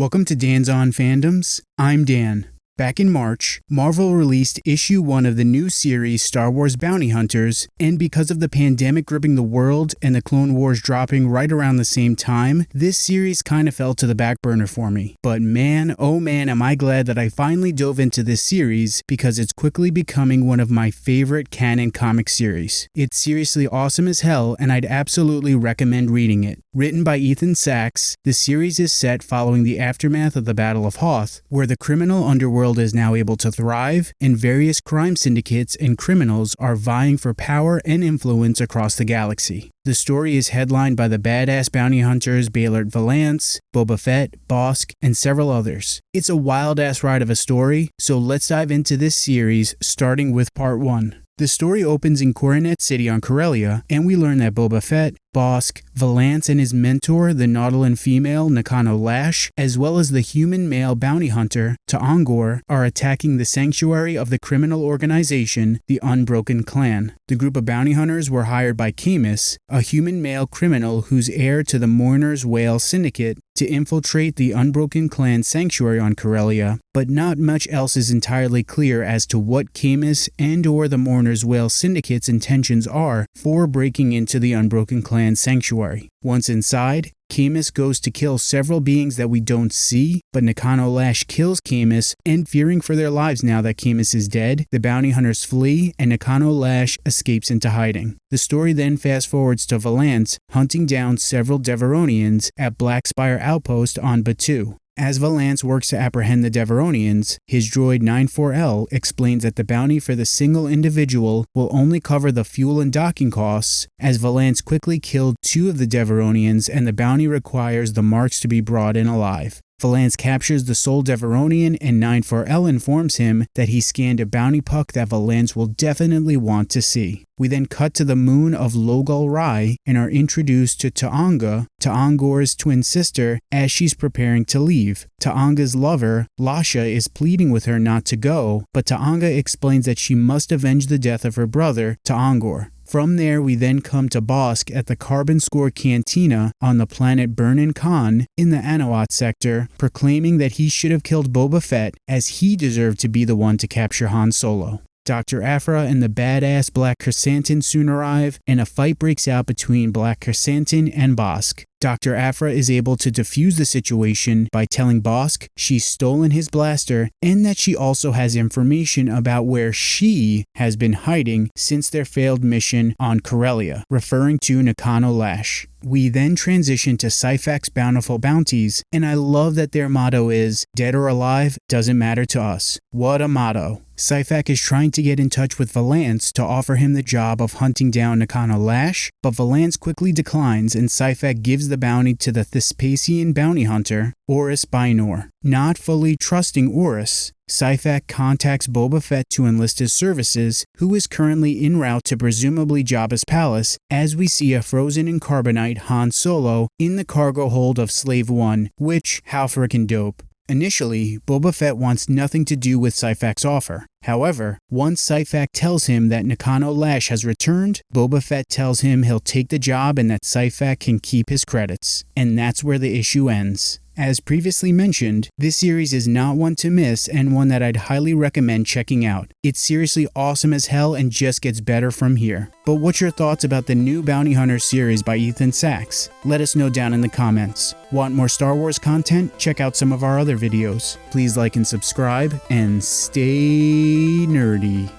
Welcome to Dan's On Fandoms. I'm Dan. Back in March, Marvel released issue 1 of the new series Star Wars Bounty Hunters, and because of the pandemic gripping the world and the Clone Wars dropping right around the same time, this series kind of fell to the back burner for me. But man, oh man, am I glad that I finally dove into this series because it's quickly becoming one of my favorite canon comic series. It's seriously awesome as hell, and I'd absolutely recommend reading it. Written by Ethan Sacks, the series is set following the aftermath of the Battle of Hoth, where the criminal underworld world is now able to thrive, and various crime syndicates and criminals are vying for power and influence across the galaxy. The story is headlined by the badass bounty hunters Beilert Valance, Boba Fett, Bossk, and several others. It's a wild ass ride of a story, so let's dive into this series starting with part 1. The story opens in Coronet City on Corellia, and we learn that Boba Fett, Bossk, Valance and his mentor, the Nautolan female Nakano Lash, as well as the human male bounty hunter, Ta'Angor, are attacking the sanctuary of the criminal organization, the Unbroken Clan. The group of bounty hunters were hired by Camus, a human male criminal who's heir to the Mourner's Whale Syndicate, to infiltrate the Unbroken Clan sanctuary on Corellia, but not much else is entirely clear as to what Camus and or the Mourner's Whale Syndicate's intentions are for breaking into the Unbroken Clan Clan sanctuary. Once inside, Camus goes to kill several beings that we don't see, but Nakano Lash kills Camus, and fearing for their lives now that Camus is dead, the bounty hunters flee and Nakano Lash escapes into hiding. The story then fast forwards to Valance hunting down several Devaronians at Black Spire Outpost on Batuu. As Valance works to apprehend the Devaronians, his droid 94L explains that the bounty for the single individual will only cover the fuel and docking costs, as Valance quickly killed two of the Devaronians and the bounty requires the marks to be brought in alive. Valance captures the sole Devaronian and 94L informs him that he scanned a bounty puck that Valance will definitely want to see. We then cut to the moon of Logal Rai and are introduced to Ta'anga, Ta'Angor's twin sister, as she's preparing to leave. Ta'anga's lover, Lasha, is pleading with her not to go, but Ta'anga explains that she must avenge the death of her brother, Ta'Angor. From there, we then come to Bossk at the Carbon Score Cantina on the planet Burnin Konn in the Anoat sector, proclaiming that he should have killed Boba Fett as he deserved to be the one to capture Han Solo. Dr. Aphra and the badass Black Krrsantan soon arrive, and a fight breaks out between Black Krrsantan and Bossk. Dr. Aphra is able to defuse the situation by telling Bossk she's stolen his blaster and that she also has information about where she has been hiding since their failed mission on Corellia, referring to Nakano Lash. We then transition to Syphax Bountiful Bounties, and I love that their motto is Dead or alive, doesn't matter to us. What a motto. Syphax is trying to get in touch with Valance to offer him the job of hunting down Nakano Lash, but Valance quickly declines and Syphax gives the bounty to the Thisspiasian bounty hunter, Orus Bynor. Not fully trusting Orus, Syphax contacts Boba Fett to enlist his services, who is currently en route to presumably Jabba's palace, as we see a frozen in carbonite Han Solo in the cargo hold of Slave One, which, how frickin' dope. Initially, Boba Fett wants nothing to do with Syphax's offer. However, once Syphax tells him that Nakano Lash has returned, Boba Fett tells him he'll take the job and that Syphax can keep his credits. And that's where the issue ends. As previously mentioned, this series is not one to miss and one that I'd highly recommend checking out. It's seriously awesome as hell and just gets better from here. But what's your thoughts about the new Bounty Hunter series by Ethan Sacks? Let us know down in the comments. Want more Star Wars content? Check out some of our other videos. Please like and subscribe, and stay nerdy.